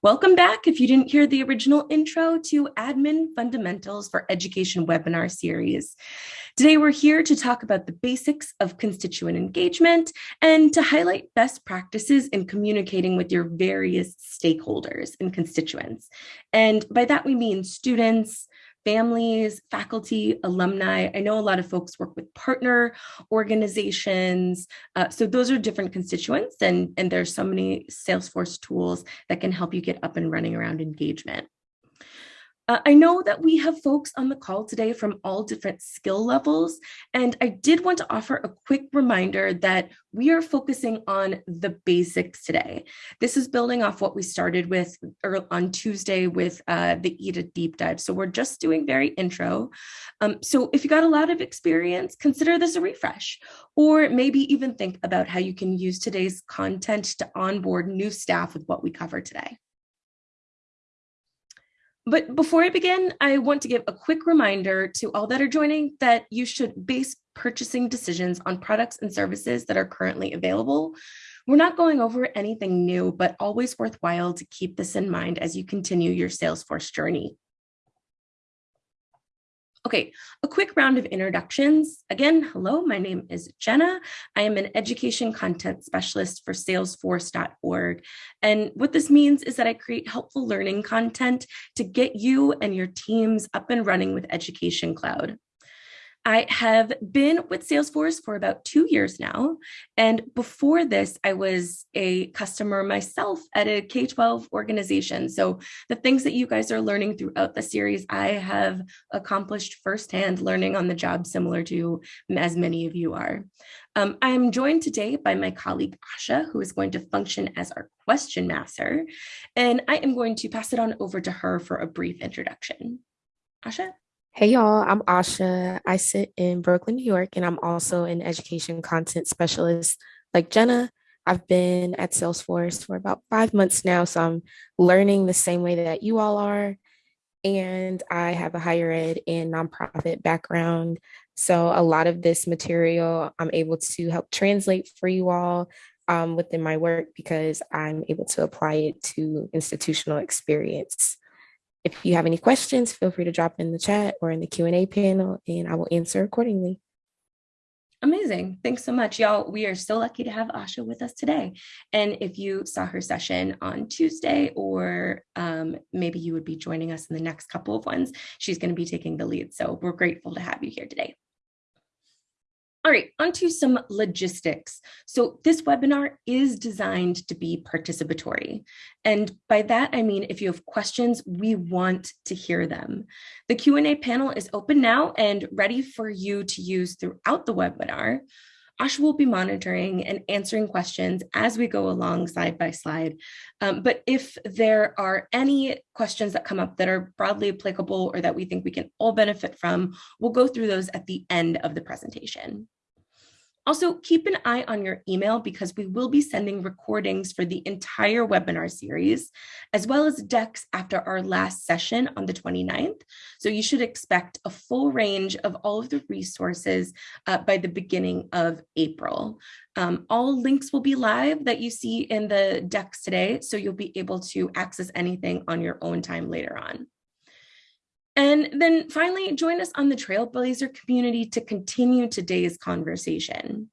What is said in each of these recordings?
Welcome back if you didn't hear the original intro to Admin Fundamentals for Education webinar series. Today we're here to talk about the basics of constituent engagement and to highlight best practices in communicating with your various stakeholders and constituents. And by that we mean students, families, faculty, alumni. I know a lot of folks work with partner organizations. Uh, so those are different constituents and, and there's so many Salesforce tools that can help you get up and running around engagement. Uh, I know that we have folks on the call today from all different skill levels, and I did want to offer a quick reminder that we are focusing on the basics today. This is building off what we started with on Tuesday with uh, the EDA deep dive. So we're just doing very intro. Um, so if you got a lot of experience, consider this a refresh, or maybe even think about how you can use today's content to onboard new staff with what we cover today. But before I begin, I want to give a quick reminder to all that are joining that you should base purchasing decisions on products and services that are currently available. We're not going over anything new, but always worthwhile to keep this in mind as you continue your Salesforce journey. Okay, a quick round of introductions. Again, hello, my name is Jenna. I am an education content specialist for salesforce.org. And what this means is that I create helpful learning content to get you and your teams up and running with Education Cloud. I have been with Salesforce for about two years now. And before this, I was a customer myself at a K 12 organization. So the things that you guys are learning throughout the series, I have accomplished firsthand learning on the job, similar to as many of you are. Um, I am joined today by my colleague Asha, who is going to function as our question master. And I am going to pass it on over to her for a brief introduction. Asha? Hey y'all, I'm Asha. I sit in Brooklyn, New York, and I'm also an education content specialist like Jenna. I've been at Salesforce for about five months now, so I'm learning the same way that you all are. And I have a higher ed and nonprofit background. So a lot of this material I'm able to help translate for you all um, within my work because I'm able to apply it to institutional experience. If you have any questions, feel free to drop in the chat or in the Q&A panel and I will answer accordingly. Amazing. Thanks so much, y'all. We are so lucky to have Asha with us today. And if you saw her session on Tuesday, or um, maybe you would be joining us in the next couple of ones, she's going to be taking the lead. So we're grateful to have you here today. All right, onto some logistics. So this webinar is designed to be participatory. And by that, I mean, if you have questions, we want to hear them. The Q&A panel is open now and ready for you to use throughout the webinar. Asha will be monitoring and answering questions as we go along slide by slide. Um, but if there are any questions that come up that are broadly applicable or that we think we can all benefit from, we'll go through those at the end of the presentation. Also, keep an eye on your email because we will be sending recordings for the entire webinar series, as well as decks after our last session on the 29th. So you should expect a full range of all of the resources uh, by the beginning of April. Um, all links will be live that you see in the decks today, so you'll be able to access anything on your own time later on. And then finally, join us on the Trailblazer community to continue today's conversation.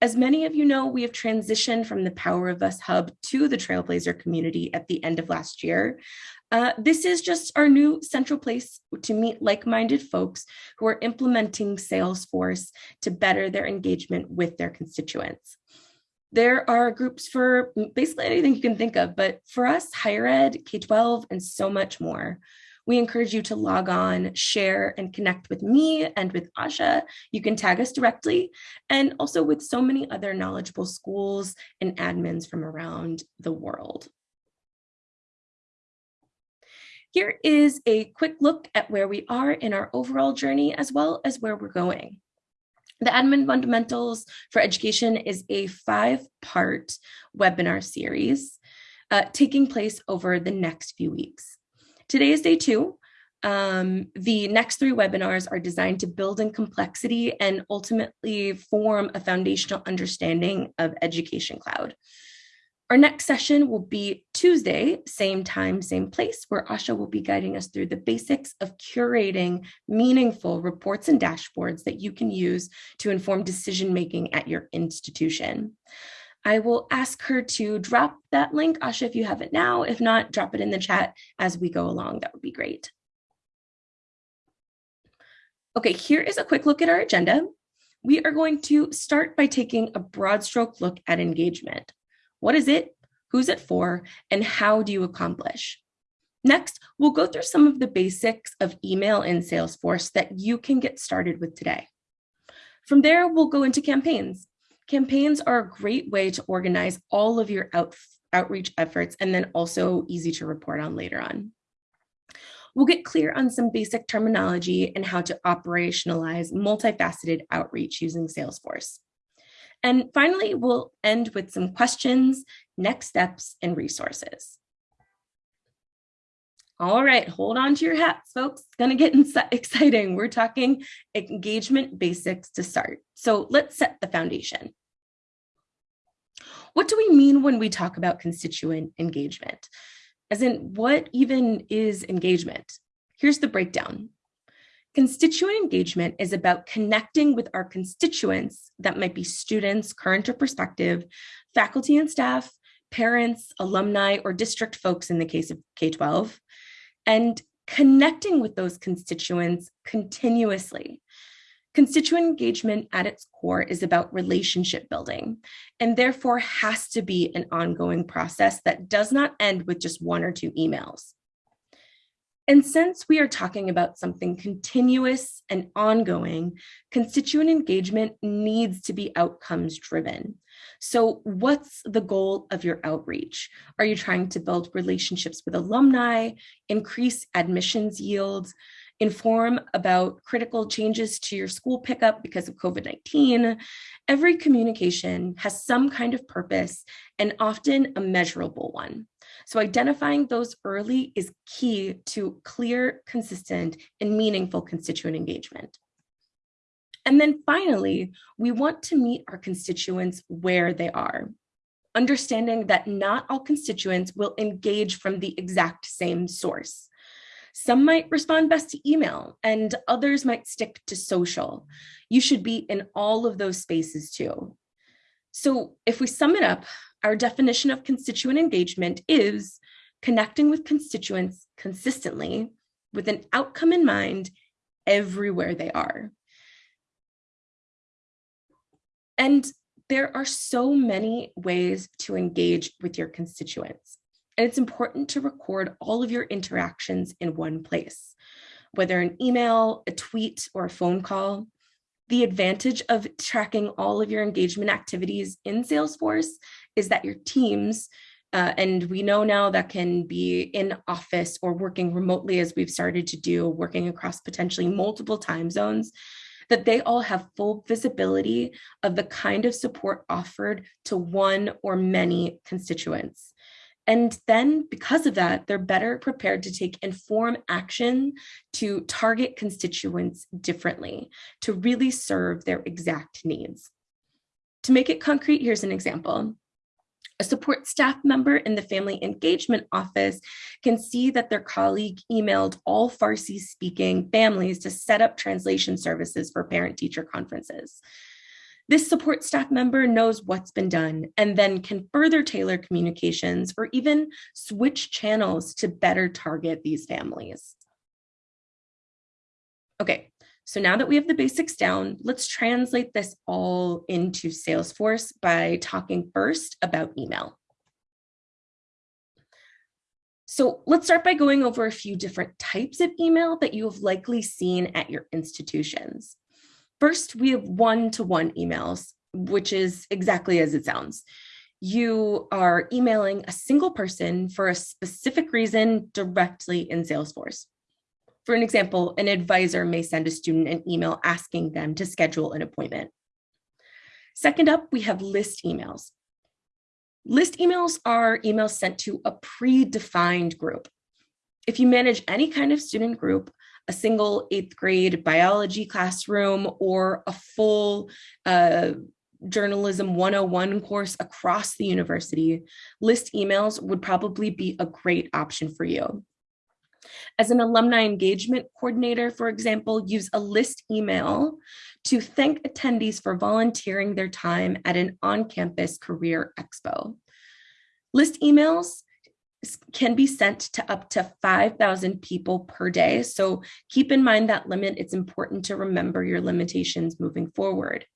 As many of you know, we have transitioned from the Power of Us Hub to the Trailblazer community at the end of last year. Uh, this is just our new central place to meet like-minded folks who are implementing Salesforce to better their engagement with their constituents. There are groups for basically anything you can think of, but for us, higher ed, K-12, and so much more. We encourage you to log on, share, and connect with me and with Asha. You can tag us directly, and also with so many other knowledgeable schools and admins from around the world. Here is a quick look at where we are in our overall journey, as well as where we're going. The Admin Fundamentals for Education is a five-part webinar series uh, taking place over the next few weeks. Today is day two. Um, the next three webinars are designed to build in complexity and ultimately form a foundational understanding of Education Cloud. Our next session will be Tuesday, same time, same place, where Asha will be guiding us through the basics of curating meaningful reports and dashboards that you can use to inform decision-making at your institution. I will ask her to drop that link, Asha, if you have it now. If not, drop it in the chat as we go along. That would be great. Okay, here is a quick look at our agenda. We are going to start by taking a broad stroke look at engagement. What is it? Who's it for? And how do you accomplish? Next, we'll go through some of the basics of email in Salesforce that you can get started with today. From there, we'll go into campaigns. Campaigns are a great way to organize all of your out, outreach efforts and then also easy to report on later on. We'll get clear on some basic terminology and how to operationalize multifaceted outreach using Salesforce. And finally, we'll end with some questions, next steps, and resources. All right, hold on to your hats, folks. It's gonna get exciting. We're talking engagement basics to start. So let's set the foundation. What do we mean when we talk about constituent engagement? As in, what even is engagement? Here's the breakdown. Constituent engagement is about connecting with our constituents that might be students, current or prospective, faculty and staff, parents, alumni, or district folks in the case of K-12, and connecting with those constituents continuously. Constituent engagement at its core is about relationship building and therefore has to be an ongoing process that does not end with just one or two emails. And since we are talking about something continuous and ongoing, constituent engagement needs to be outcomes driven. So what's the goal of your outreach? Are you trying to build relationships with alumni, increase admissions yields, inform about critical changes to your school pickup because of COVID-19? Every communication has some kind of purpose and often a measurable one. So identifying those early is key to clear, consistent, and meaningful constituent engagement. And then finally, we want to meet our constituents where they are, understanding that not all constituents will engage from the exact same source. Some might respond best to email and others might stick to social. You should be in all of those spaces too. So if we sum it up, our definition of constituent engagement is connecting with constituents consistently with an outcome in mind everywhere they are. And there are so many ways to engage with your constituents. And it's important to record all of your interactions in one place, whether an email, a tweet, or a phone call. The advantage of tracking all of your engagement activities in Salesforce is that your teams, uh, and we know now that can be in office or working remotely as we've started to do, working across potentially multiple time zones, that they all have full visibility of the kind of support offered to one or many constituents. And then because of that, they're better prepared to take informed action to target constituents differently, to really serve their exact needs. To make it concrete, here's an example. A support staff member in the Family Engagement Office can see that their colleague emailed all Farsi speaking families to set up translation services for parent teacher conferences. This support staff member knows what's been done and then can further tailor communications or even switch channels to better target these families. Okay, so now that we have the basics down, let's translate this all into Salesforce by talking first about email. So let's start by going over a few different types of email that you have likely seen at your institutions. First, we have one-to-one -one emails, which is exactly as it sounds. You are emailing a single person for a specific reason directly in Salesforce. For an example, an advisor may send a student an email asking them to schedule an appointment. Second up, we have list emails. List emails are emails sent to a predefined group. If you manage any kind of student group, a single eighth grade biology classroom or a full uh, journalism 101 course across the university, list emails would probably be a great option for you. As an alumni engagement coordinator, for example, use a list email to thank attendees for volunteering their time at an on-campus career expo. List emails can be sent to up to 5,000 people per day. So keep in mind that limit. It's important to remember your limitations moving forward.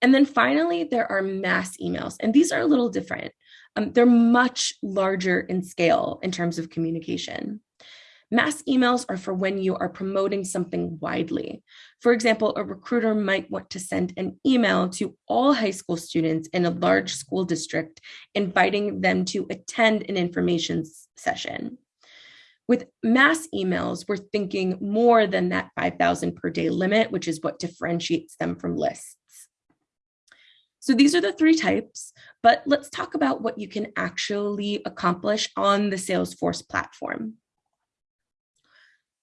And then finally, there are mass emails, and these are a little different. Um, they're much larger in scale in terms of communication. Mass emails are for when you are promoting something widely. For example, a recruiter might want to send an email to all high school students in a large school district, inviting them to attend an information session. With mass emails, we're thinking more than that 5,000 per day limit, which is what differentiates them from lists. So these are the three types, but let's talk about what you can actually accomplish on the Salesforce platform.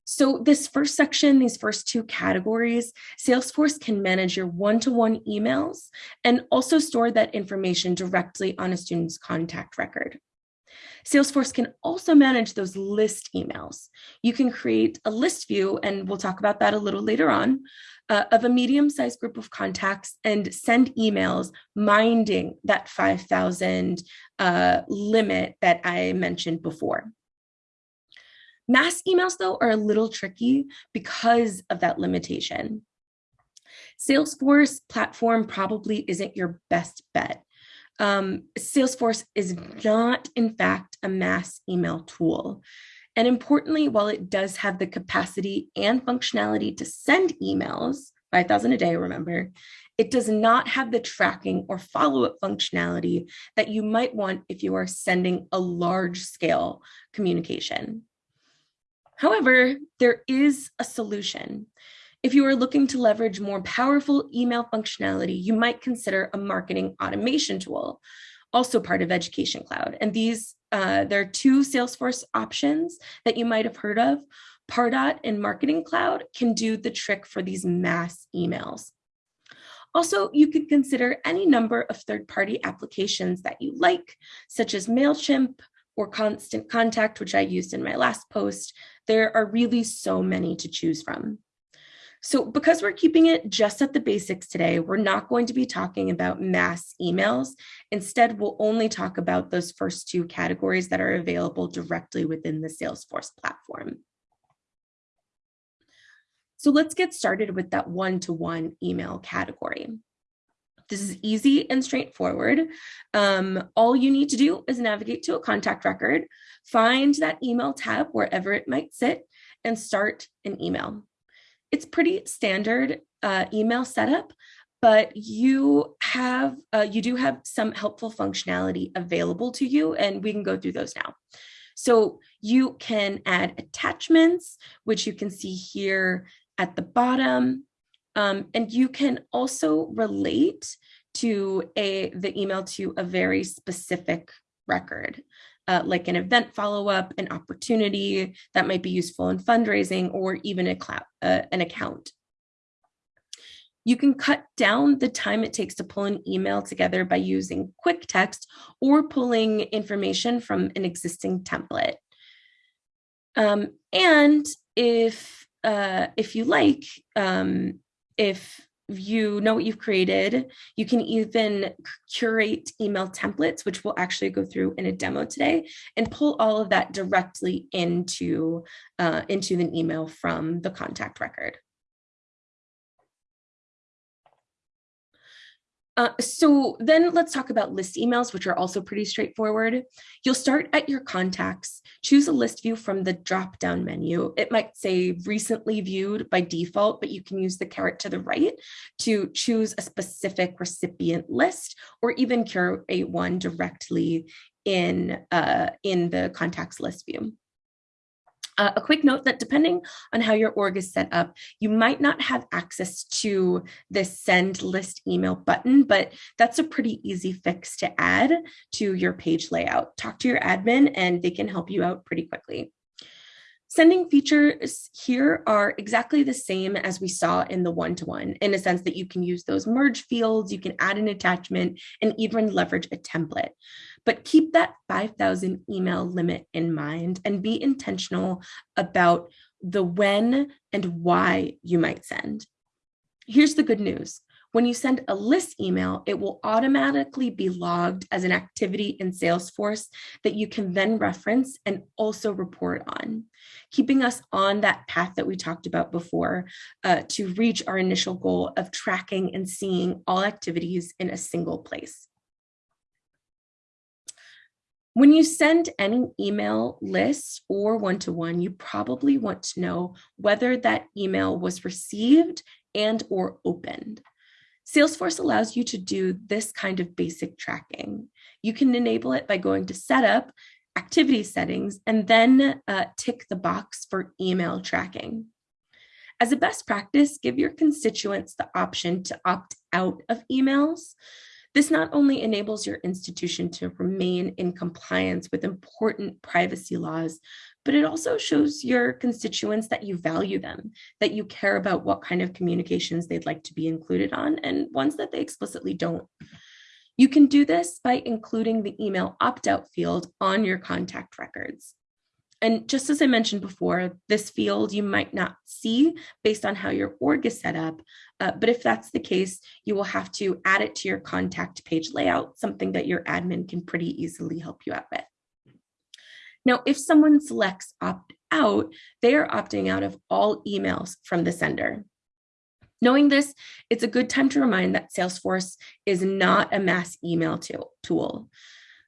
So this first section, these first two categories, Salesforce can manage your one-to-one -one emails and also store that information directly on a student's contact record. Salesforce can also manage those list emails. You can create a list view, and we'll talk about that a little later on, uh, of a medium-sized group of contacts and send emails minding that 5,000 uh, limit that I mentioned before. Mass emails, though, are a little tricky because of that limitation. Salesforce platform probably isn't your best bet. Um, Salesforce is not, in fact, a mass email tool. And importantly, while it does have the capacity and functionality to send emails, 5,000 a day, remember, it does not have the tracking or follow-up functionality that you might want if you are sending a large scale communication. However, there is a solution. If you are looking to leverage more powerful email functionality, you might consider a marketing automation tool, also part of Education Cloud. And these, uh, there are two Salesforce options that you might have heard of. Pardot and Marketing Cloud can do the trick for these mass emails. Also, you could consider any number of third-party applications that you like, such as MailChimp, or constant contact, which I used in my last post, there are really so many to choose from. So because we're keeping it just at the basics today, we're not going to be talking about mass emails. Instead, we'll only talk about those first two categories that are available directly within the Salesforce platform. So let's get started with that one-to-one -one email category. This is easy and straightforward. Um, all you need to do is navigate to a contact record, find that email tab wherever it might sit, and start an email. It's pretty standard uh, email setup, but you have uh, you do have some helpful functionality available to you, and we can go through those now. So you can add attachments, which you can see here at the bottom. Um, and you can also relate to a the email to a very specific record, uh, like an event follow-up, an opportunity that might be useful in fundraising, or even a cloud, uh, an account. You can cut down the time it takes to pull an email together by using quick text or pulling information from an existing template. Um, and if uh, if you like, um, if you know what you've created, you can even curate email templates, which we'll actually go through in a demo today, and pull all of that directly into, uh, into an email from the contact record. Uh, so then let's talk about list emails, which are also pretty straightforward. You'll start at your contacts, choose a list view from the drop-down menu. It might say recently viewed by default, but you can use the caret to the right to choose a specific recipient list or even curate one directly in, uh, in the contacts list view. Uh, a quick note that depending on how your org is set up, you might not have access to this send list email button, but that's a pretty easy fix to add to your page layout. Talk to your admin and they can help you out pretty quickly. Sending features here are exactly the same as we saw in the one-to-one -one, in a sense that you can use those merge fields, you can add an attachment and even leverage a template. But keep that 5,000 email limit in mind and be intentional about the when and why you might send. Here's the good news. When you send a list email, it will automatically be logged as an activity in Salesforce that you can then reference and also report on, keeping us on that path that we talked about before uh, to reach our initial goal of tracking and seeing all activities in a single place. When you send any email list or one-to-one, -one, you probably want to know whether that email was received and or opened. Salesforce allows you to do this kind of basic tracking. You can enable it by going to setup, activity settings, and then uh, tick the box for email tracking. As a best practice, give your constituents the option to opt out of emails. This not only enables your institution to remain in compliance with important privacy laws, but it also shows your constituents that you value them, that you care about what kind of communications they'd like to be included on and ones that they explicitly don't. You can do this by including the email opt-out field on your contact records. And just as I mentioned before, this field you might not see based on how your org is set up, uh, but if that's the case, you will have to add it to your contact page layout, something that your admin can pretty easily help you out with. Now, if someone selects opt out, they are opting out of all emails from the sender. Knowing this, it's a good time to remind that Salesforce is not a mass email tool.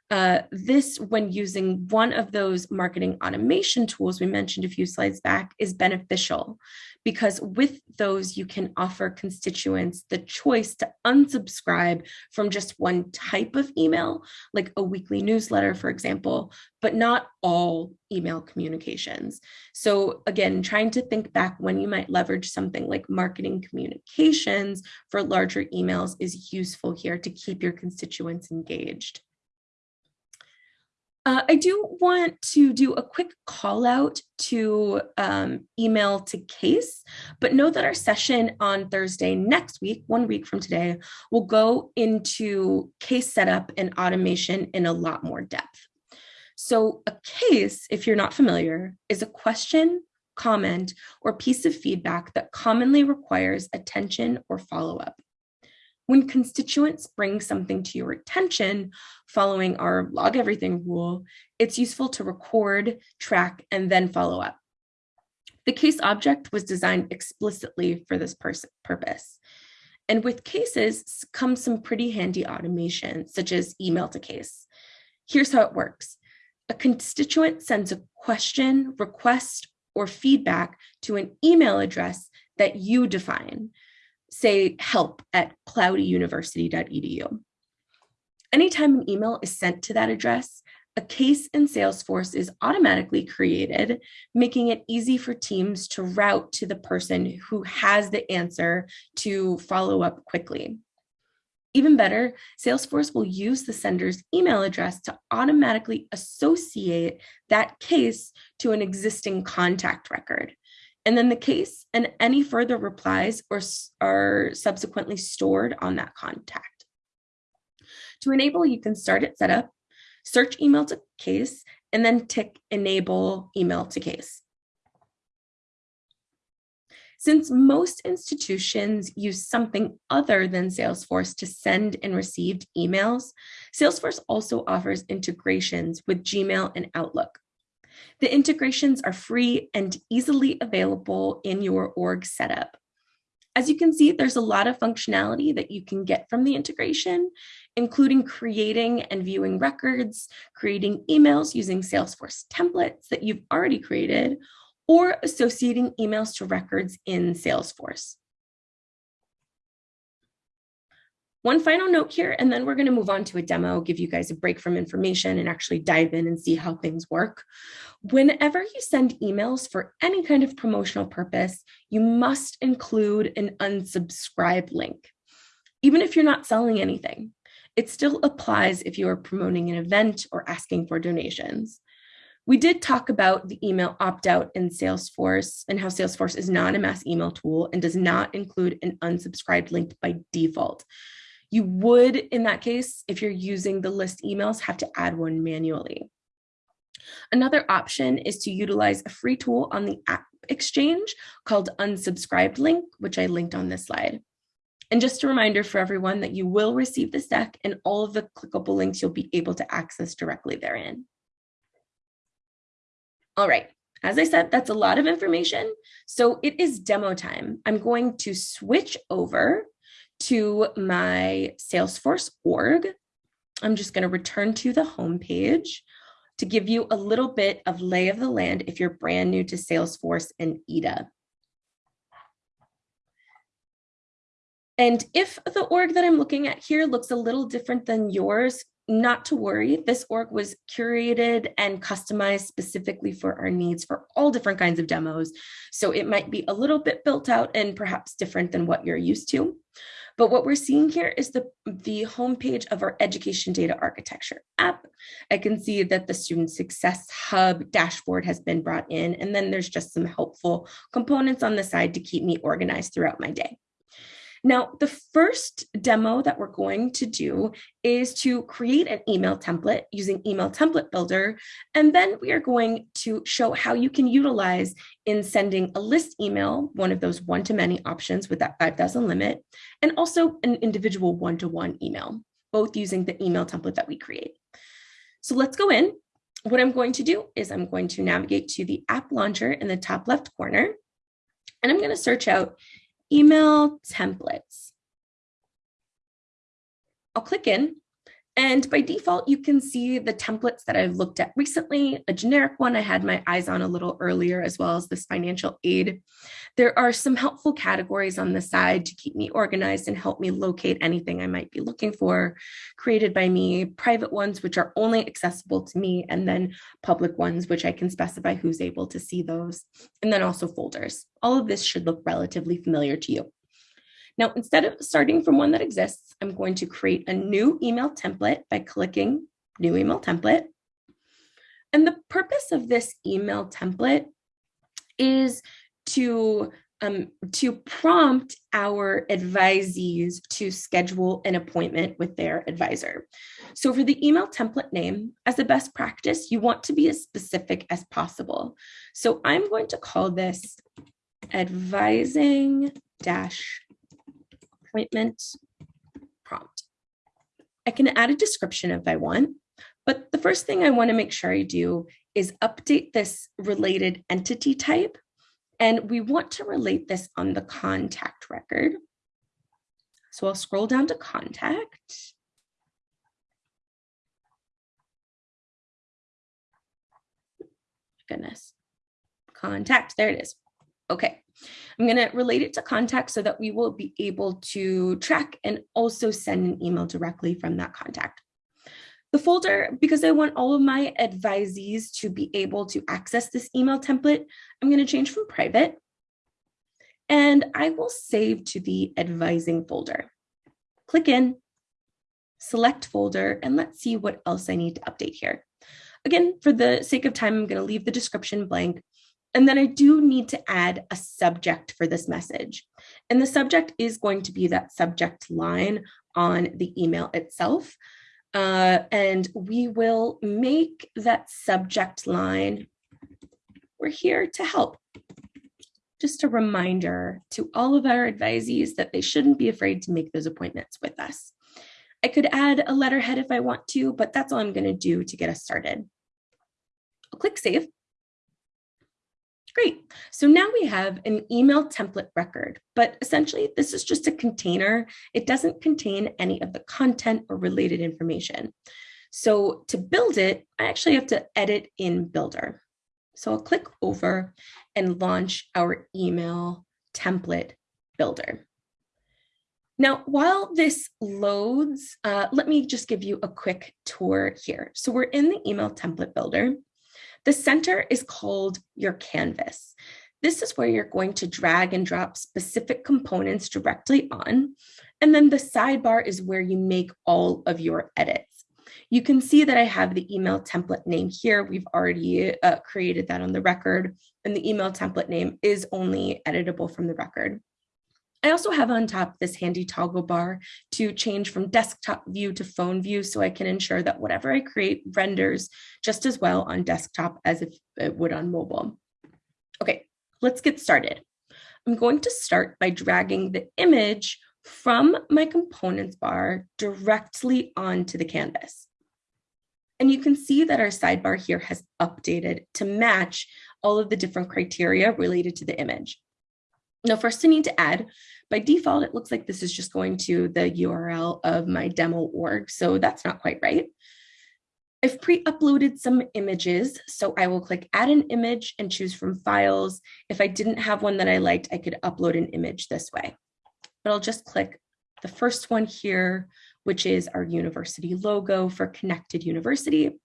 Uh, this, when using one of those marketing automation tools we mentioned a few slides back, is beneficial because with those, you can offer constituents the choice to unsubscribe from just one type of email, like a weekly newsletter, for example, but not all email communications. So again, trying to think back when you might leverage something like marketing communications for larger emails is useful here to keep your constituents engaged. Uh, I do want to do a quick call out to um, email to case, but know that our session on Thursday next week, one week from today, will go into case setup and automation in a lot more depth. So a case, if you're not familiar, is a question, comment, or piece of feedback that commonly requires attention or follow-up. When constituents bring something to your attention following our log everything rule, it's useful to record, track, and then follow up. The case object was designed explicitly for this purpose. And with cases comes some pretty handy automation, such as email to case. Here's how it works. A constituent sends a question, request, or feedback to an email address that you define say help at cloudyuniversity.edu. Anytime an email is sent to that address, a case in Salesforce is automatically created, making it easy for teams to route to the person who has the answer to follow up quickly. Even better, Salesforce will use the sender's email address to automatically associate that case to an existing contact record, and then the case and any further replies or are subsequently stored on that contact. To enable, you can start at setup, search email to case, and then tick enable email to case. Since most institutions use something other than Salesforce to send and receive emails, Salesforce also offers integrations with Gmail and Outlook. The integrations are free and easily available in your org setup. As you can see, there's a lot of functionality that you can get from the integration, including creating and viewing records, creating emails using Salesforce templates that you've already created, or associating emails to records in Salesforce. One final note here, and then we're going to move on to a demo, give you guys a break from information and actually dive in and see how things work. Whenever you send emails for any kind of promotional purpose, you must include an unsubscribe link. Even if you're not selling anything, it still applies if you are promoting an event or asking for donations. We did talk about the email opt-out in Salesforce and how Salesforce is not a mass email tool and does not include an unsubscribed link by default. You would, in that case, if you're using the list emails, have to add one manually. Another option is to utilize a free tool on the App Exchange called Unsubscribed Link, which I linked on this slide. And just a reminder for everyone that you will receive this deck and all of the clickable links you'll be able to access directly therein. All right, as I said, that's a lot of information. So it is demo time. I'm going to switch over to my Salesforce org. I'm just going to return to the home page to give you a little bit of lay of the land if you're brand new to Salesforce and EDA. And if the org that I'm looking at here looks a little different than yours, not to worry. This org was curated and customized specifically for our needs for all different kinds of demos. So it might be a little bit built out and perhaps different than what you're used to. But what we're seeing here is the, the homepage of our education data architecture app. I can see that the student success hub dashboard has been brought in, and then there's just some helpful components on the side to keep me organized throughout my day. Now, the first demo that we're going to do is to create an email template using Email Template Builder. And then we are going to show how you can utilize in sending a list email, one of those one-to-many options with that 5,000 limit, and also an individual one-to-one -one email, both using the email template that we create. So let's go in. What I'm going to do is I'm going to navigate to the app launcher in the top left corner, and I'm going to search out email templates. I'll click in and by default, you can see the templates that I've looked at recently, a generic one I had my eyes on a little earlier, as well as this financial aid. There are some helpful categories on the side to keep me organized and help me locate anything I might be looking for, created by me, private ones, which are only accessible to me, and then public ones, which I can specify who's able to see those, and then also folders. All of this should look relatively familiar to you. Now, instead of starting from one that exists, I'm going to create a new email template by clicking new email template. And the purpose of this email template is to um, to prompt our advisees to schedule an appointment with their advisor. So for the email template name, as a best practice, you want to be as specific as possible. So I'm going to call this advising dash appointment prompt. I can add a description if I want, but the first thing I want to make sure I do is update this related entity type. And we want to relate this on the contact record. So I'll scroll down to contact. Goodness. Contact, there it is. Okay. I'm going to relate it to contact so that we will be able to track and also send an email directly from that contact. The folder, because I want all of my advisees to be able to access this email template, I'm going to change from private. And I will save to the advising folder. Click in, select folder, and let's see what else I need to update here. Again, for the sake of time, I'm going to leave the description blank and then I do need to add a subject for this message. And the subject is going to be that subject line on the email itself. Uh, and we will make that subject line, we're here to help. Just a reminder to all of our advisees that they shouldn't be afraid to make those appointments with us. I could add a letterhead if I want to, but that's all I'm gonna do to get us started. I'll click save. Great. So now we have an email template record, but essentially this is just a container. It doesn't contain any of the content or related information. So to build it, I actually have to edit in Builder. So I'll click over and launch our email template builder. Now, while this loads, uh, let me just give you a quick tour here. So we're in the email template builder. The center is called your canvas. This is where you're going to drag and drop specific components directly on. And then the sidebar is where you make all of your edits. You can see that I have the email template name here. We've already uh, created that on the record and the email template name is only editable from the record. I also have on top this handy toggle bar to change from desktop view to phone view so I can ensure that whatever I create renders just as well on desktop as if it would on mobile. Okay, let's get started. I'm going to start by dragging the image from my components bar directly onto the canvas. And you can see that our sidebar here has updated to match all of the different criteria related to the image. Now, first I need to add, by default, it looks like this is just going to the URL of my demo org, so that's not quite right. I've pre-uploaded some images, so I will click add an image and choose from files. If I didn't have one that I liked, I could upload an image this way. But I'll just click the first one here, which is our university logo for Connected University.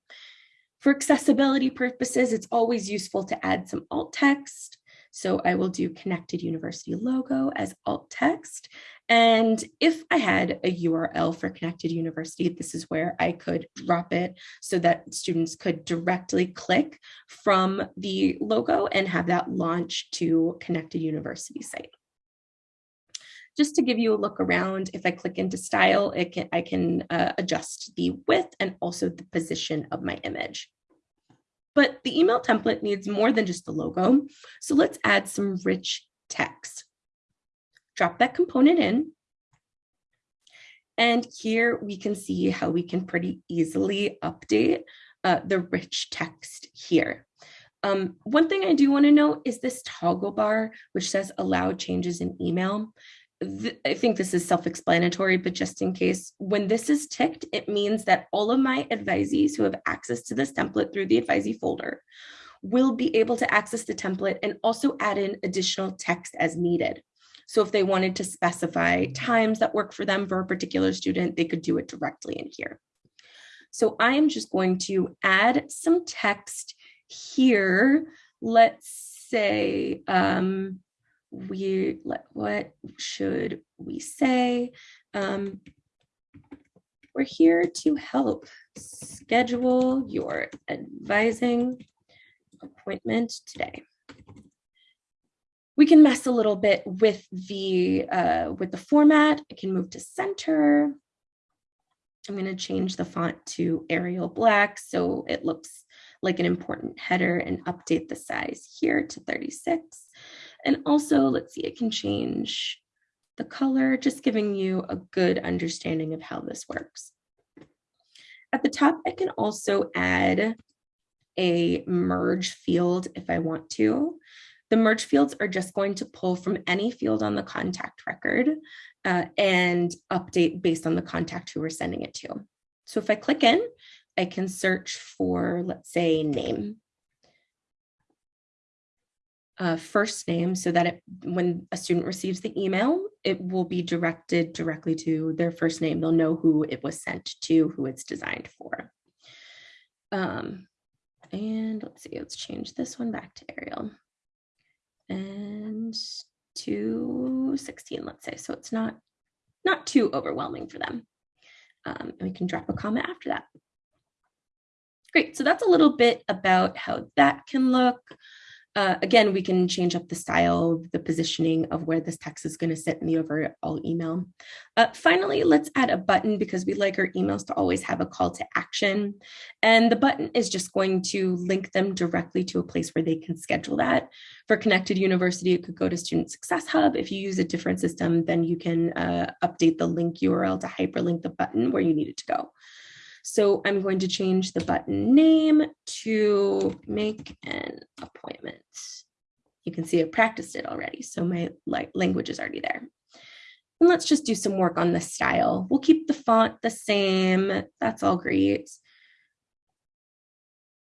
For accessibility purposes, it's always useful to add some alt text. So I will do Connected University logo as alt text. And if I had a URL for Connected University, this is where I could drop it so that students could directly click from the logo and have that launch to Connected University site. Just to give you a look around, if I click into style, it can, I can uh, adjust the width and also the position of my image. But the email template needs more than just the logo. So let's add some rich text. Drop that component in. And here we can see how we can pretty easily update uh, the rich text here. Um, one thing I do want to note is this toggle bar, which says allow changes in email. I think this is self-explanatory, but just in case, when this is ticked, it means that all of my advisees who have access to this template through the advisee folder will be able to access the template and also add in additional text as needed. So if they wanted to specify times that work for them for a particular student, they could do it directly in here. So I am just going to add some text here. Let's say, um, we let what should we say? Um, we're here to help schedule your advising appointment today. We can mess a little bit with the uh, with the format. I can move to center. I'm going to change the font to arial black so it looks like an important header and update the size here to 36 and also, let's see, it can change the color, just giving you a good understanding of how this works. At the top, I can also add a merge field if I want to. The merge fields are just going to pull from any field on the contact record uh, and update based on the contact who we're sending it to. So if I click in, I can search for, let's say, name uh, first name so that it, when a student receives the email, it will be directed directly to their first name. They'll know who it was sent to, who it's designed for. Um, and let's see, let's change this one back to Arial. And to 16, let's say. So it's not, not too overwhelming for them. Um, and we can drop a comment after that. Great, so that's a little bit about how that can look. Uh, again, we can change up the style, the positioning of where this text is going to sit in the overall email. Uh, finally, let's add a button because we like our emails to always have a call to action. And the button is just going to link them directly to a place where they can schedule that. For Connected University, it could go to Student Success Hub. If you use a different system, then you can uh, update the link URL to hyperlink the button where you need it to go. So I'm going to change the button name to make an appointment. You can see I practiced it already, so my language is already there. And let's just do some work on the style. We'll keep the font the same. That's all great.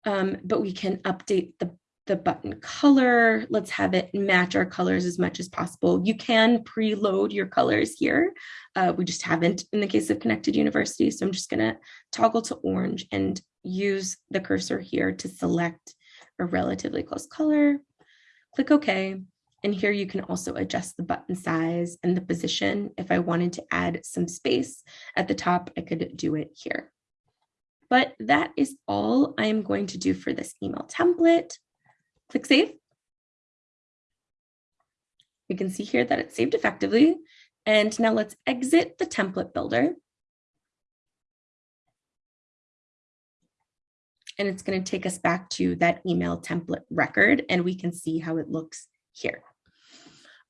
Um, but we can update the the button color. Let's have it match our colors as much as possible. You can preload your colors here. Uh, we just haven't in the case of Connected University. So I'm just gonna toggle to orange and use the cursor here to select a relatively close color. Click OK. And here you can also adjust the button size and the position. If I wanted to add some space at the top, I could do it here. But that is all I am going to do for this email template. Click save. We can see here that it's saved effectively. And now let's exit the template builder. And it's going to take us back to that email template record and we can see how it looks here.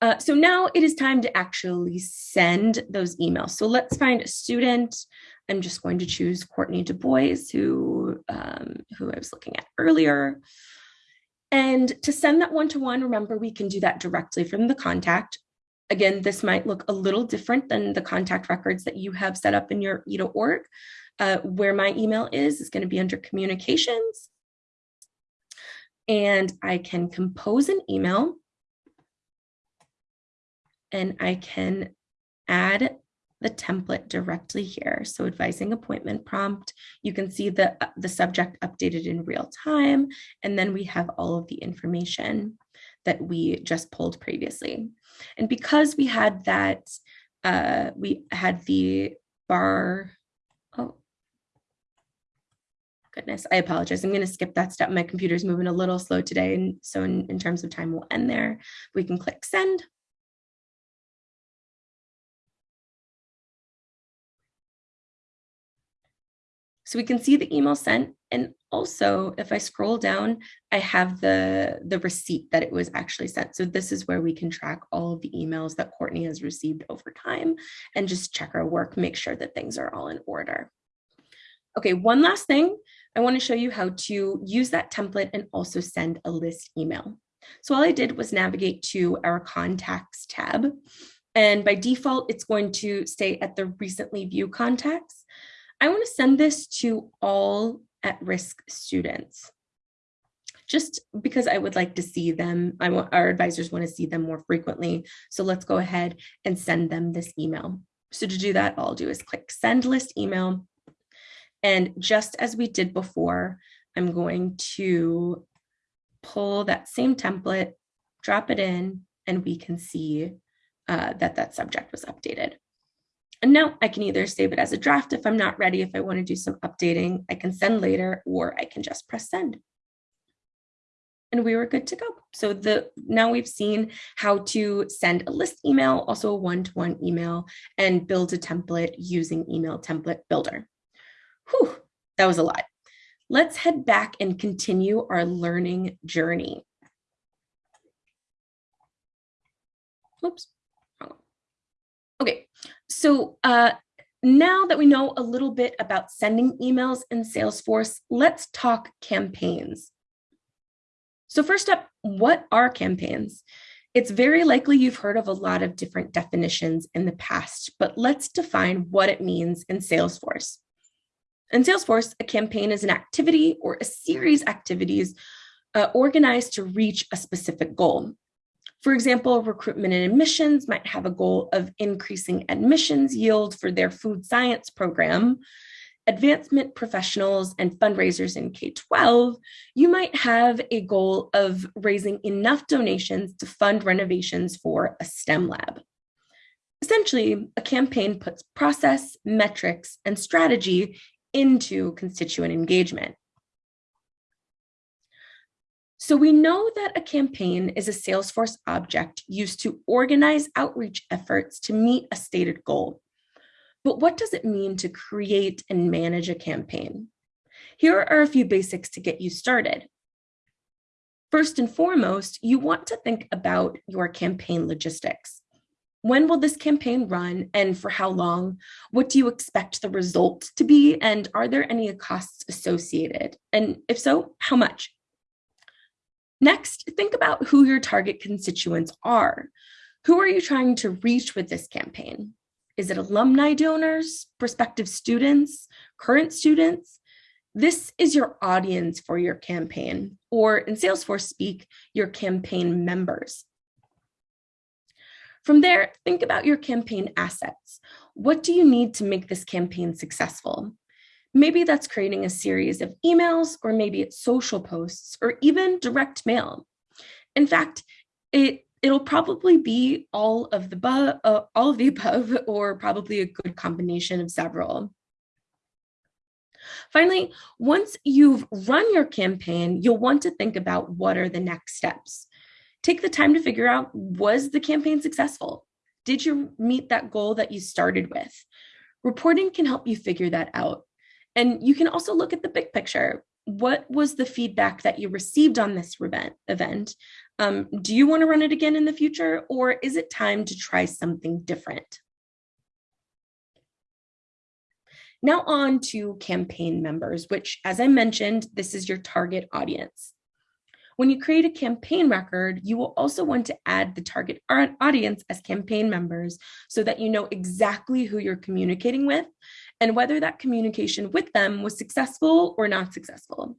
Uh, so now it is time to actually send those emails. So let's find a student. I'm just going to choose Courtney Du Bois, who, um, who I was looking at earlier. And to send that one-to-one, -one, remember, we can do that directly from the contact. Again, this might look a little different than the contact records that you have set up in your EDA org. Uh, where my email is, is going to be under communications. And I can compose an email and I can add the template directly here. So advising appointment prompt, you can see the, uh, the subject updated in real time, and then we have all of the information that we just pulled previously. And because we had that, uh, we had the bar, oh, goodness, I apologize. I'm going to skip that step. My computer's moving a little slow today. And so in, in terms of time, we'll end there. We can click send. So we can see the email sent. And also, if I scroll down, I have the, the receipt that it was actually sent. So this is where we can track all of the emails that Courtney has received over time and just check our work, make sure that things are all in order. Okay, one last thing. I want to show you how to use that template and also send a list email. So all I did was navigate to our contacts tab. And by default, it's going to stay at the recently viewed contacts. I want to send this to all at-risk students just because I would like to see them. I want our advisors want to see them more frequently. So let's go ahead and send them this email. So to do that, all I'll do is click send list email. And just as we did before, I'm going to pull that same template, drop it in, and we can see uh, that that subject was updated. And now I can either save it as a draft if I'm not ready, if I want to do some updating, I can send later, or I can just press send. And we were good to go. So the now we've seen how to send a list email, also a one-to-one -one email, and build a template using email template builder. Whew, that was a lot. Let's head back and continue our learning journey. Oops. So uh, now that we know a little bit about sending emails in Salesforce, let's talk campaigns. So first up, what are campaigns? It's very likely you've heard of a lot of different definitions in the past, but let's define what it means in Salesforce. In Salesforce, a campaign is an activity or a series activities uh, organized to reach a specific goal. For example, recruitment and admissions might have a goal of increasing admissions yield for their food science program. Advancement professionals and fundraisers in K-12, you might have a goal of raising enough donations to fund renovations for a STEM lab. Essentially, a campaign puts process, metrics, and strategy into constituent engagement. So we know that a campaign is a Salesforce object used to organize outreach efforts to meet a stated goal. But what does it mean to create and manage a campaign? Here are a few basics to get you started. First and foremost, you want to think about your campaign logistics. When will this campaign run and for how long? What do you expect the result to be? And are there any costs associated? And if so, how much? Next, think about who your target constituents are. Who are you trying to reach with this campaign? Is it alumni donors, prospective students, current students? This is your audience for your campaign, or in Salesforce speak, your campaign members. From there, think about your campaign assets. What do you need to make this campaign successful? Maybe that's creating a series of emails, or maybe it's social posts, or even direct mail. In fact, it it'll probably be all of the above, uh, all of the above, or probably a good combination of several. Finally, once you've run your campaign, you'll want to think about what are the next steps. Take the time to figure out, was the campaign successful? Did you meet that goal that you started with? Reporting can help you figure that out. And you can also look at the big picture. What was the feedback that you received on this event? Um, do you want to run it again in the future, or is it time to try something different? Now on to campaign members, which as I mentioned, this is your target audience. When you create a campaign record, you will also want to add the target audience as campaign members so that you know exactly who you're communicating with and whether that communication with them was successful or not successful.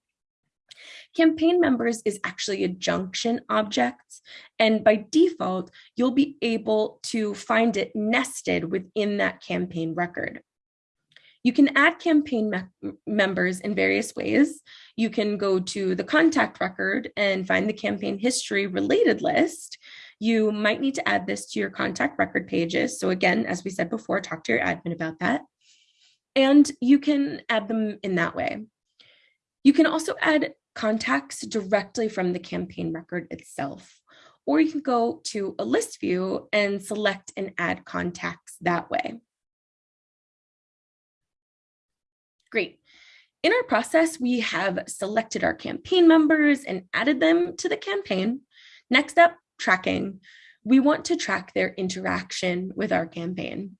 Campaign members is actually a junction object, and by default, you'll be able to find it nested within that campaign record. You can add campaign me members in various ways. You can go to the contact record and find the campaign history related list. You might need to add this to your contact record pages. So again, as we said before, talk to your admin about that. And you can add them in that way. You can also add contacts directly from the campaign record itself, or you can go to a list view and select and add contacts that way. Great. In our process, we have selected our campaign members and added them to the campaign. Next up, tracking. We want to track their interaction with our campaign.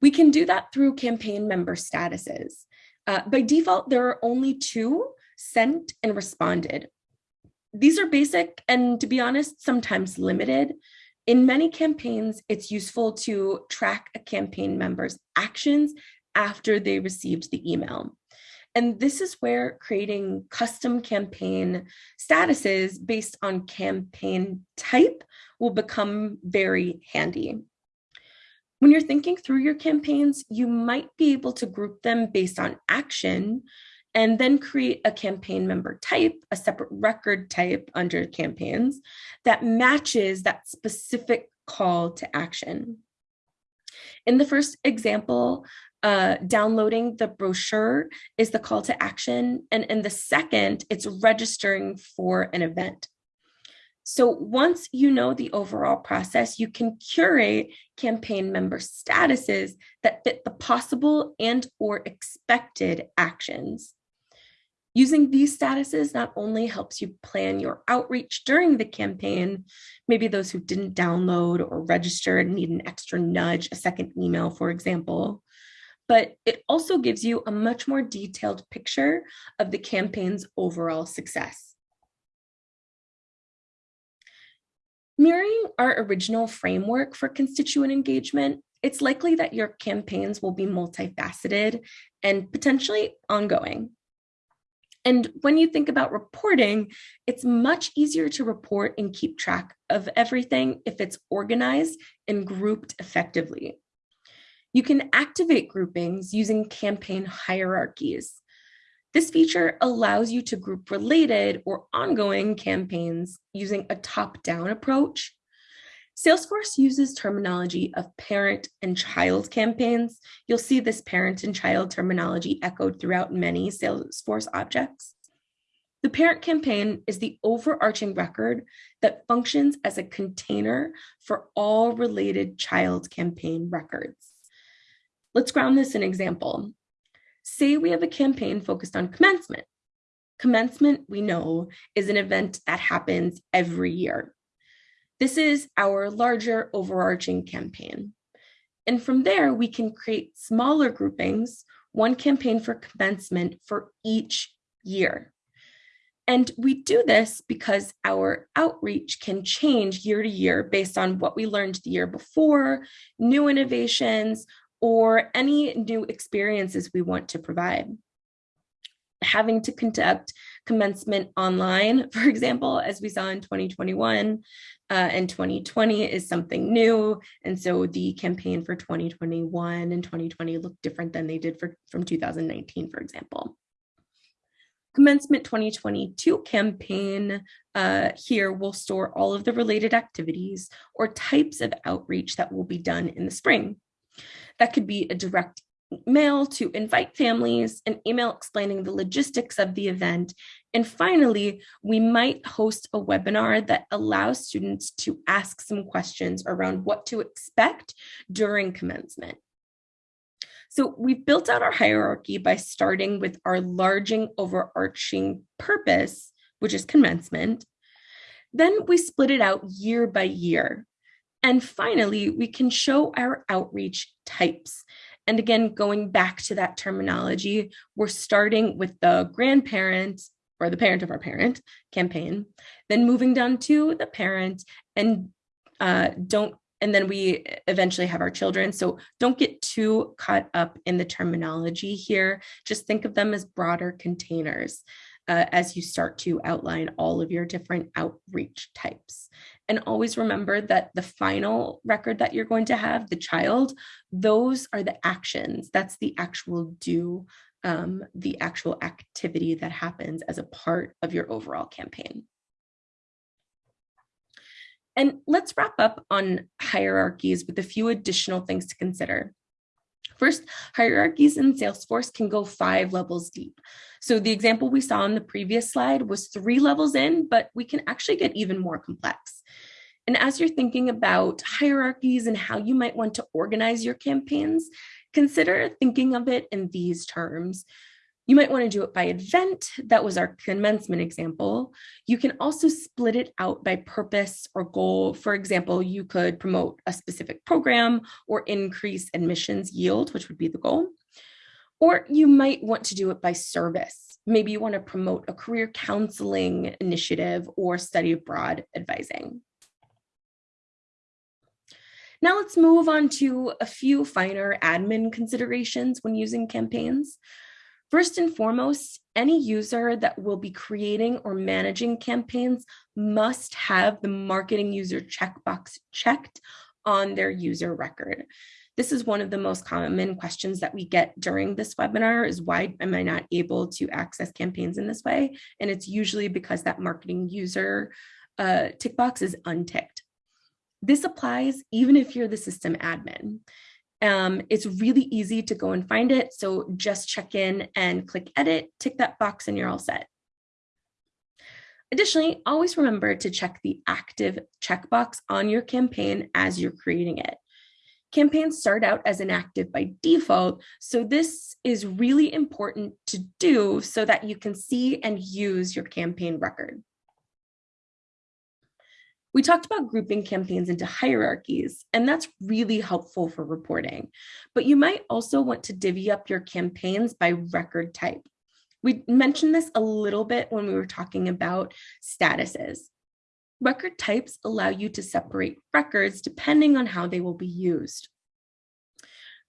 We can do that through campaign member statuses. Uh, by default, there are only two, sent and responded. These are basic and to be honest, sometimes limited. In many campaigns, it's useful to track a campaign member's actions after they received the email. And this is where creating custom campaign statuses based on campaign type will become very handy. When you're thinking through your campaigns, you might be able to group them based on action and then create a campaign member type, a separate record type under campaigns that matches that specific call to action. In the first example, uh, downloading the brochure is the call to action. And in the second, it's registering for an event. So once you know the overall process, you can curate campaign member statuses that fit the possible and or expected actions. Using these statuses not only helps you plan your outreach during the campaign, maybe those who didn't download or register need an extra nudge, a second email, for example, but it also gives you a much more detailed picture of the campaign's overall success. Mirroring our original framework for constituent engagement, it's likely that your campaigns will be multifaceted and potentially ongoing. And when you think about reporting, it's much easier to report and keep track of everything if it's organized and grouped effectively. You can activate groupings using campaign hierarchies. This feature allows you to group related or ongoing campaigns using a top-down approach. Salesforce uses terminology of parent and child campaigns. You'll see this parent and child terminology echoed throughout many Salesforce objects. The parent campaign is the overarching record that functions as a container for all related child campaign records. Let's ground this in example. Say we have a campaign focused on commencement. Commencement, we know, is an event that happens every year. This is our larger overarching campaign. And from there, we can create smaller groupings, one campaign for commencement for each year. And we do this because our outreach can change year to year based on what we learned the year before, new innovations, or any new experiences we want to provide having to conduct commencement online, for example, as we saw in 2021 uh, and 2020 is something new. And so the campaign for 2021 and 2020 look different than they did for from 2019, for example. Commencement 2022 campaign uh, here will store all of the related activities or types of outreach that will be done in the spring. That could be a direct mail to invite families, an email explaining the logistics of the event. And finally, we might host a webinar that allows students to ask some questions around what to expect during commencement. So we've built out our hierarchy by starting with our larging overarching purpose, which is commencement. Then we split it out year by year. And finally, we can show our outreach types. And again, going back to that terminology, we're starting with the grandparent or the parent of our parent campaign, then moving down to the parent and uh, don't, and then we eventually have our children. So don't get too caught up in the terminology here. Just think of them as broader containers uh, as you start to outline all of your different outreach types. And always remember that the final record that you're going to have, the child, those are the actions. That's the actual do, um, the actual activity that happens as a part of your overall campaign. And let's wrap up on hierarchies with a few additional things to consider. First, hierarchies in Salesforce can go five levels deep. So the example we saw on the previous slide was three levels in, but we can actually get even more complex. And as you're thinking about hierarchies and how you might want to organize your campaigns, consider thinking of it in these terms. You might want to do it by event. That was our commencement example. You can also split it out by purpose or goal. For example, you could promote a specific program or increase admissions yield, which would be the goal. Or you might want to do it by service. Maybe you want to promote a career counseling initiative or study abroad advising. Now let's move on to a few finer admin considerations when using campaigns. First and foremost, any user that will be creating or managing campaigns must have the marketing user checkbox checked on their user record. This is one of the most common questions that we get during this webinar is why am I not able to access campaigns in this way? And it's usually because that marketing user uh, tick box is unticked. This applies even if you're the system admin. Um, it's really easy to go and find it. So just check in and click edit, tick that box and you're all set. Additionally, always remember to check the active checkbox on your campaign as you're creating it. Campaigns start out as inactive by default, so this is really important to do so that you can see and use your campaign record. We talked about grouping campaigns into hierarchies, and that's really helpful for reporting. But you might also want to divvy up your campaigns by record type. We mentioned this a little bit when we were talking about statuses. Record types allow you to separate records depending on how they will be used.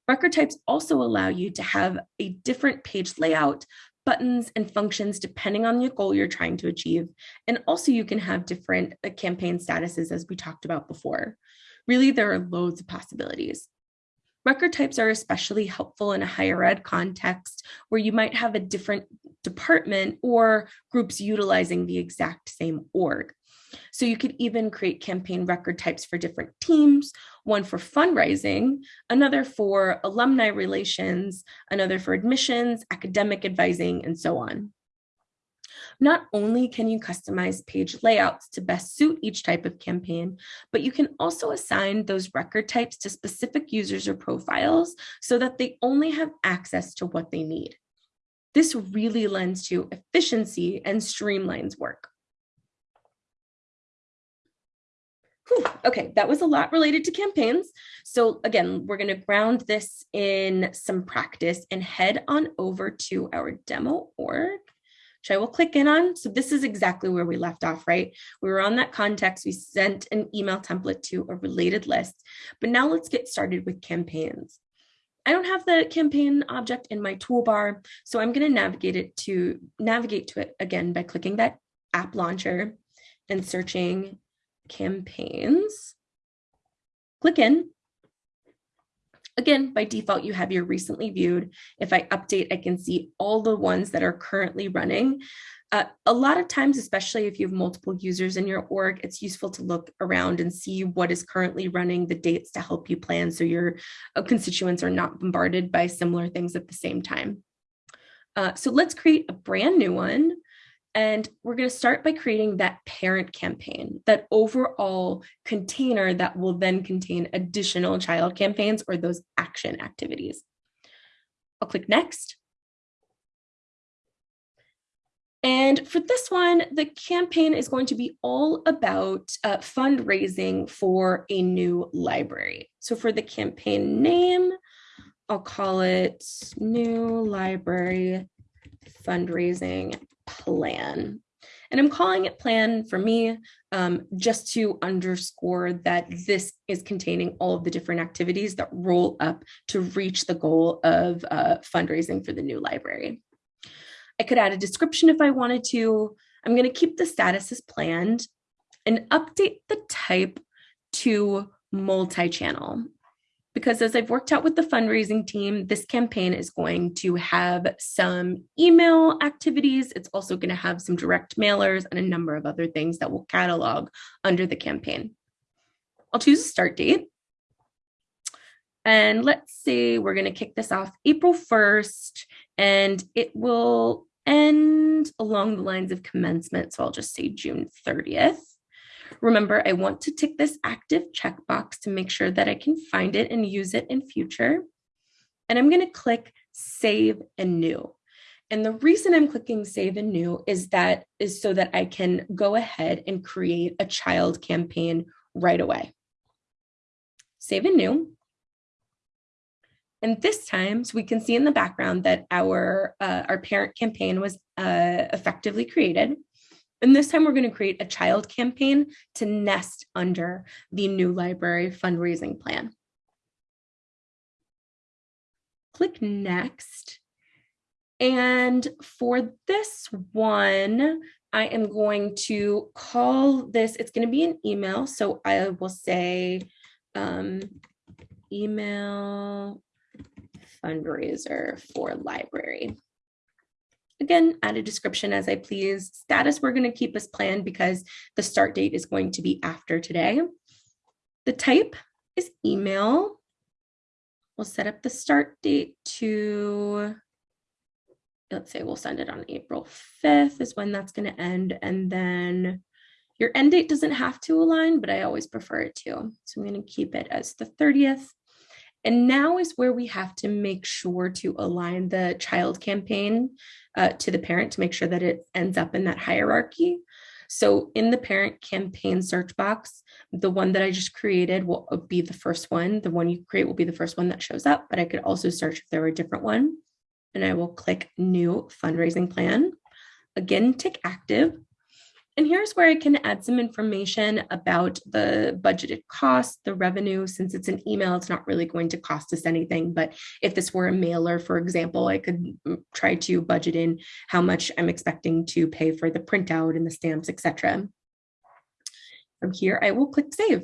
Record types also allow you to have a different page layout buttons and functions depending on the goal you're trying to achieve. And also you can have different uh, campaign statuses as we talked about before. Really, there are loads of possibilities. Record types are especially helpful in a higher ed context where you might have a different department or groups utilizing the exact same org. So you could even create campaign record types for different teams, one for fundraising, another for alumni relations, another for admissions, academic advising, and so on. Not only can you customize page layouts to best suit each type of campaign, but you can also assign those record types to specific users or profiles so that they only have access to what they need. This really lends to efficiency and streamlines work. Whew, okay, that was a lot related to campaigns. So again, we're going to ground this in some practice and head on over to our demo org, which I will click in on. So this is exactly where we left off, right? We were on that context. We sent an email template to a related list, but now let's get started with campaigns. I don't have the campaign object in my toolbar, so I'm going to navigate it to navigate to it again by clicking that app launcher and searching campaigns, click in. Again, by default, you have your recently viewed. If I update, I can see all the ones that are currently running. Uh, a lot of times, especially if you have multiple users in your org, it's useful to look around and see what is currently running, the dates to help you plan so your uh, constituents are not bombarded by similar things at the same time. Uh, so let's create a brand new one. And we're going to start by creating that parent campaign, that overall container that will then contain additional child campaigns or those action activities. I'll click next. And for this one, the campaign is going to be all about uh, fundraising for a new library. So for the campaign name, I'll call it New Library Fundraising Plan. And I'm calling it plan for me um, just to underscore that this is containing all of the different activities that roll up to reach the goal of uh, fundraising for the new library. I could add a description if I wanted to. I'm going to keep the status as planned and update the type to multi-channel because as I've worked out with the fundraising team, this campaign is going to have some email activities. It's also going to have some direct mailers and a number of other things that will catalog under the campaign. I'll choose a start date. And let's say we're going to kick this off April 1st, and it will end along the lines of commencement. So I'll just say June 30th. Remember, I want to tick this active checkbox to make sure that I can find it and use it in future. And I'm going to click save and new. And the reason I'm clicking save and new is that is so that I can go ahead and create a child campaign right away. Save and new. And this time, so we can see in the background that our, uh, our parent campaign was uh, effectively created. And this time we're going to create a child campaign to nest under the new library fundraising plan. Click next. And for this one, I am going to call this, it's going to be an email. So I will say um, email fundraiser for library. Again, add a description as I please. Status, we're going to keep as planned because the start date is going to be after today. The type is email. We'll set up the start date to, let's say we'll send it on April 5th is when that's going to end. And then your end date doesn't have to align, but I always prefer it to. So I'm going to keep it as the 30th. And now is where we have to make sure to align the child campaign uh, to the parent to make sure that it ends up in that hierarchy. So in the parent campaign search box, the one that I just created will uh, be the first one. The one you create will be the first one that shows up, but I could also search if there were a different one. And I will click new fundraising plan. Again, tick active. And here's where I can add some information about the budgeted cost, the revenue. Since it's an email, it's not really going to cost us anything. But if this were a mailer, for example, I could mm, try to budget in how much I'm expecting to pay for the printout and the stamps, etc. From here, I will click save.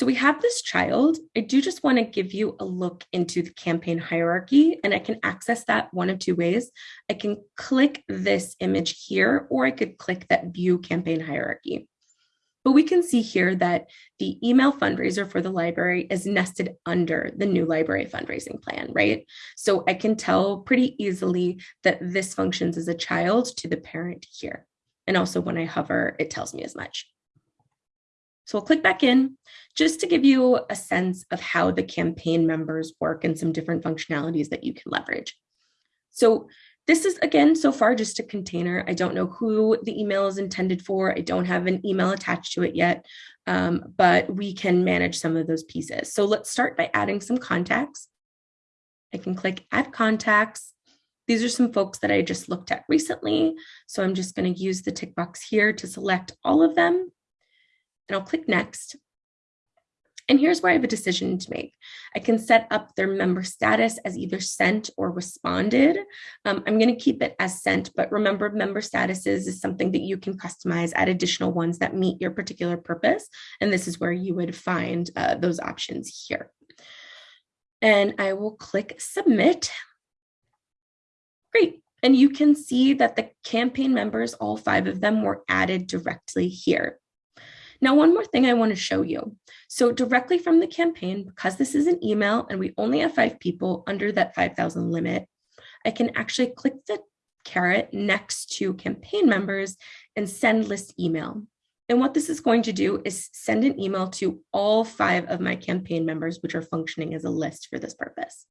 So we have this child. I do just want to give you a look into the campaign hierarchy, and I can access that one of two ways. I can click this image here, or I could click that view campaign hierarchy. But we can see here that the email fundraiser for the library is nested under the new library fundraising plan, right? So I can tell pretty easily that this functions as a child to the parent here. And also when I hover, it tells me as much. So we'll click back in just to give you a sense of how the campaign members work and some different functionalities that you can leverage. So this is, again, so far just a container. I don't know who the email is intended for. I don't have an email attached to it yet, um, but we can manage some of those pieces. So let's start by adding some contacts. I can click add contacts. These are some folks that I just looked at recently. So I'm just going to use the tick box here to select all of them and I'll click next. And here's where I have a decision to make. I can set up their member status as either sent or responded. Um, I'm going to keep it as sent, but remember member statuses is something that you can customize, add additional ones that meet your particular purpose. And this is where you would find uh, those options here. And I will click submit. Great. And you can see that the campaign members, all five of them were added directly here. Now, one more thing I want to show you. So directly from the campaign, because this is an email and we only have five people under that 5,000 limit, I can actually click the caret next to campaign members and send list email. And what this is going to do is send an email to all five of my campaign members, which are functioning as a list for this purpose.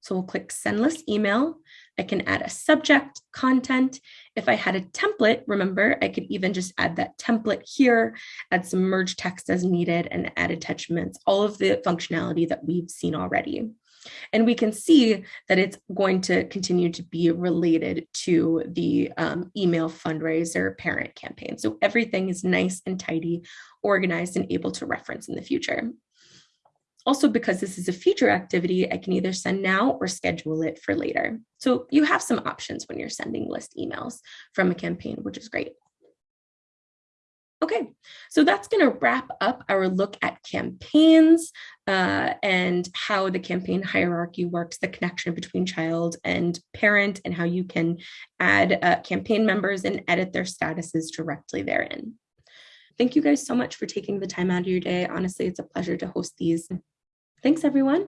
So we'll click send list email. I can add a subject, content. If I had a template, remember, I could even just add that template here, add some merge text as needed and add attachments, all of the functionality that we've seen already. And we can see that it's going to continue to be related to the um, email fundraiser parent campaign. So everything is nice and tidy, organized and able to reference in the future. Also, because this is a future activity, I can either send now or schedule it for later. So you have some options when you're sending list emails from a campaign, which is great. Okay, so that's going to wrap up our look at campaigns uh, and how the campaign hierarchy works, the connection between child and parent, and how you can add uh, campaign members and edit their statuses directly therein. Thank you guys so much for taking the time out of your day. Honestly, it's a pleasure to host these. Thanks, everyone.